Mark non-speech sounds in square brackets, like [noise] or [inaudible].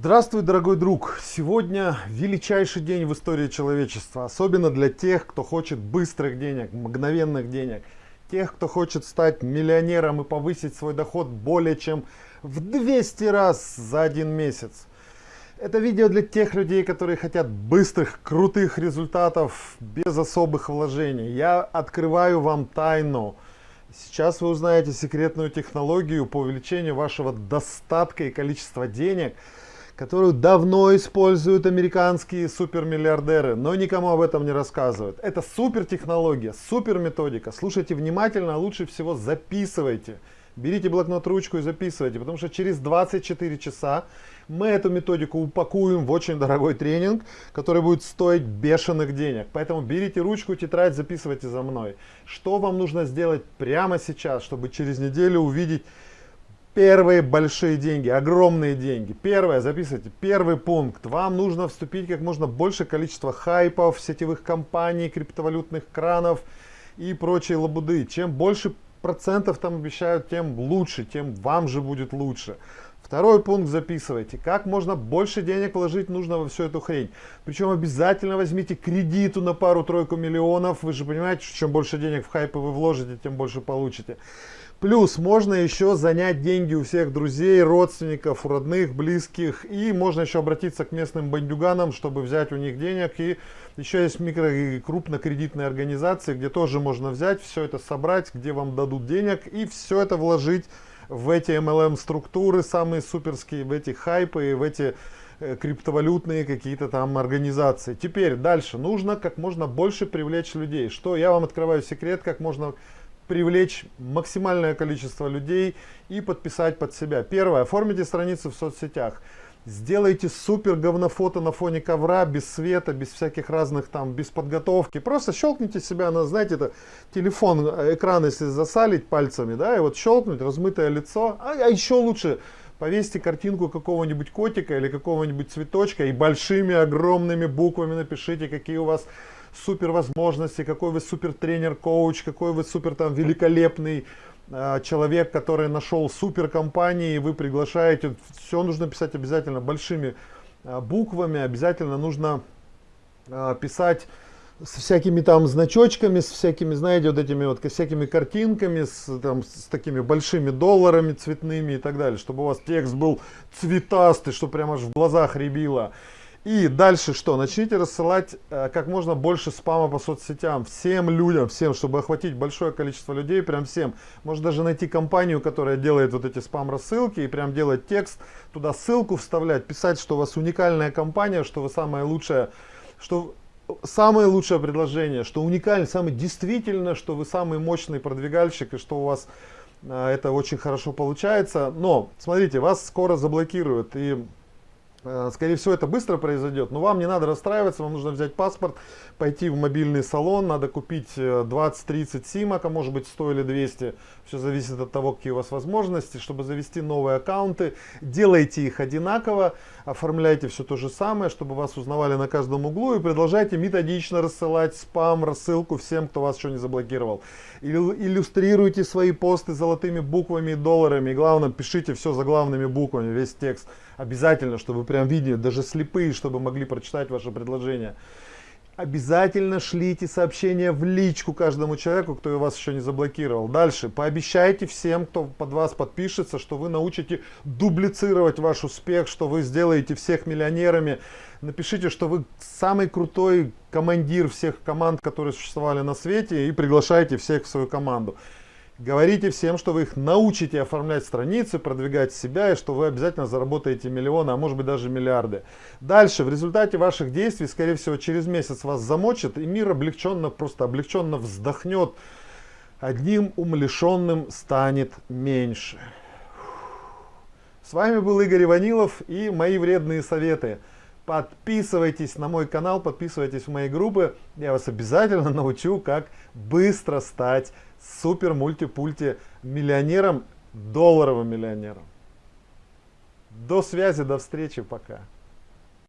Здравствуй, дорогой друг! Сегодня величайший день в истории человечества, особенно для тех, кто хочет быстрых денег, мгновенных денег, тех, кто хочет стать миллионером и повысить свой доход более чем в 200 раз за один месяц. Это видео для тех людей, которые хотят быстрых, крутых результатов без особых вложений. Я открываю вам тайну. Сейчас вы узнаете секретную технологию по увеличению вашего достатка и количества денег – которую давно используют американские супермиллиардеры, но никому об этом не рассказывают. Это супер технология, супер методика. Слушайте внимательно, а лучше всего записывайте. Берите блокнот, ручку и записывайте, потому что через 24 часа мы эту методику упакуем в очень дорогой тренинг, который будет стоить бешеных денег. Поэтому берите ручку, тетрадь, записывайте за мной. Что вам нужно сделать прямо сейчас, чтобы через неделю увидеть Первые большие деньги, огромные деньги. Первое, записывайте, первый пункт. Вам нужно вступить как можно больше количество хайпов, сетевых компаний, криптовалютных кранов и прочей лабуды. Чем больше процентов там обещают, тем лучше, тем вам же будет лучше. Второй пункт записывайте. Как можно больше денег вложить нужно во всю эту хрень. Причем обязательно возьмите кредиту на пару-тройку миллионов. Вы же понимаете, что чем больше денег в хайпы вы вложите, тем больше получите. Плюс можно еще занять деньги у всех друзей, родственников, родных, близких. И можно еще обратиться к местным бандюганам, чтобы взять у них денег. И еще есть микро и крупнокредитные организации, где тоже можно взять, все это собрать, где вам дадут денег. И все это вложить в эти MLM-структуры, самые суперские, в эти хайпы, в эти э, криптовалютные какие-то там организации. Теперь дальше. Нужно как можно больше привлечь людей. Что я вам открываю секрет, как можно привлечь максимальное количество людей и подписать под себя. Первое, оформите страницу в соцсетях. Сделайте супер говнофото на фоне ковра, без света, без всяких разных там, без подготовки. Просто щелкните себя на, знаете, это телефон, экран, если засалить пальцами, да, и вот щелкнуть, размытое лицо. А, а еще лучше, повесьте картинку какого-нибудь котика или какого-нибудь цветочка и большими огромными буквами напишите, какие у вас супер возможности, какой вы супер тренер, коуч, какой вы супер там великолепный э, человек, который нашел супер компании, и вы приглашаете. Все нужно писать обязательно большими э, буквами, обязательно нужно э, писать с всякими там значочками, с всякими, знаете, вот этими вот всякими картинками, с, там, с такими большими долларами цветными и так далее, чтобы у вас текст был цветастый, что прямо аж в глазах рябило. И дальше что? Начните рассылать э, как можно больше спама по соцсетям. Всем людям, всем, чтобы охватить большое количество людей, прям всем. Может даже найти компанию, которая делает вот эти спам-рассылки и прям делать текст, туда ссылку вставлять, писать, что у вас уникальная компания, что вы самая лучшая, что самое лучшее предложение, что уникально, самое действительно, что вы самый мощный продвигальщик и что у вас э, это очень хорошо получается. Но, смотрите, вас скоро заблокируют и скорее всего, это быстро произойдет, но вам не надо расстраиваться, вам нужно взять паспорт, пойти в мобильный салон, надо купить 20-30 э, симок, а может быть 100 или 200, все зависит от того, какие у вас возможности, чтобы завести новые аккаунты, делайте их одинаково, оформляйте все то же самое, чтобы вас узнавали на каждом углу и продолжайте методично рассылать спам, рассылку всем, кто вас еще не заблокировал. Иллюстрируйте свои посты золотыми буквами и долларами, и главное, пишите все заглавными буквами, весь текст. Обязательно, чтобы прям видели, даже слепые, чтобы могли прочитать ваше предложение. Обязательно шлите сообщения в личку каждому человеку, кто вас еще не заблокировал. Дальше. Пообещайте всем, кто под вас подпишется, что вы научите дублицировать ваш успех, что вы сделаете всех миллионерами. Напишите, что вы самый крутой командир всех команд, которые существовали на свете, и приглашайте всех в свою команду. Говорите всем, что вы их научите оформлять страницы, продвигать себя, и что вы обязательно заработаете миллионы, а может быть даже миллиарды. Дальше, в результате ваших действий, скорее всего, через месяц вас замочат, и мир облегченно, просто облегченно вздохнет. Одним умалишенным станет меньше. С вами был Игорь Иванилов и мои вредные советы. Подписывайтесь на мой канал, подписывайтесь в мои группы. Я вас обязательно [laughs] научу, как быстро стать супер мультипульти миллионером, долларовым миллионером. До связи, до встречи, пока.